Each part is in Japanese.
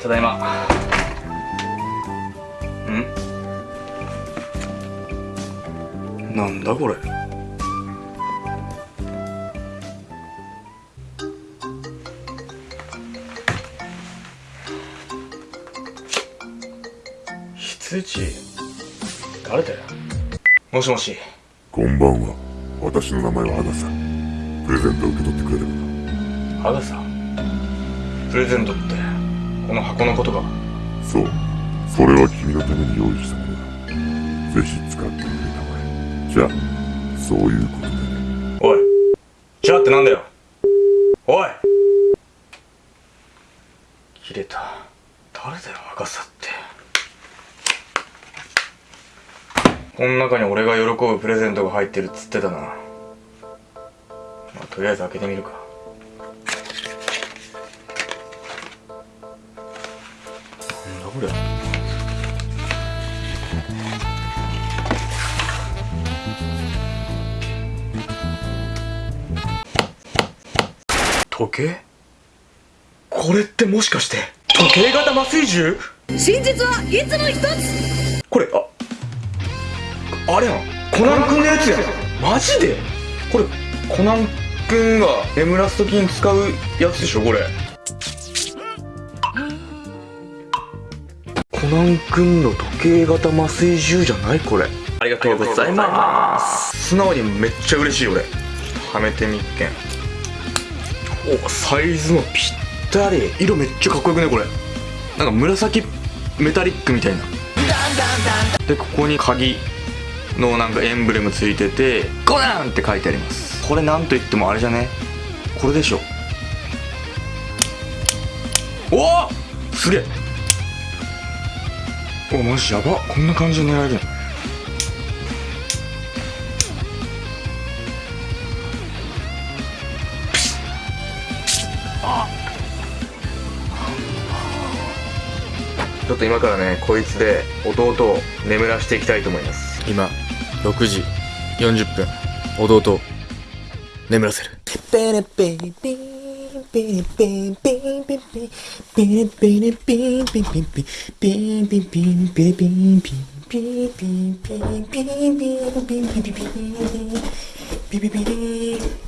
ただいま。うん？なんだこれ？羊？誰だよ？もしもし。こんばんは。私の名前はアガサ。プレゼント受け取ってくれるかな？アガサ？プレゼントって？この箱のことかそう。それは君のために用意したものだ。ぜひ使ってくれたまえじゃあそういうことでね。おい。じゃあってなんだよ。おい。切れた。誰だよ若さって。この中に俺が喜ぶプレゼントが入ってるっつってたな、まあ、とりあえず開けてみるか。時計？これってもしかして時計型麻酔銃？真実はいつも一つ。これああれやん。コナン君のやつやん。マジで？これコナン君が眠らす時に使うやつでしょこれ。コナン君の時計型麻酔銃じゃない？これ。ありがとうございます。素直にめっちゃ嬉しい俺。はめてみっけん。おサイズもぴったり。色めっちゃかっこよくねこれ。なんか紫メタリックみたいな。でここに鍵のなんかエンブレムついててゴダンって書いてあります。これなんといってもあれじゃね？これでしょ。おおすげえ。おマジやば。こんな感じで狙えるの？ちょっと今からねこいつで弟を眠らしていきたいと思います。今6時40分。弟を眠らせる。ペレペレペレペレペピペレピレペピペレピレペピペレピレペピペレピレペピペレピレペピペレピレ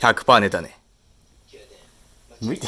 100%寝たね。向いて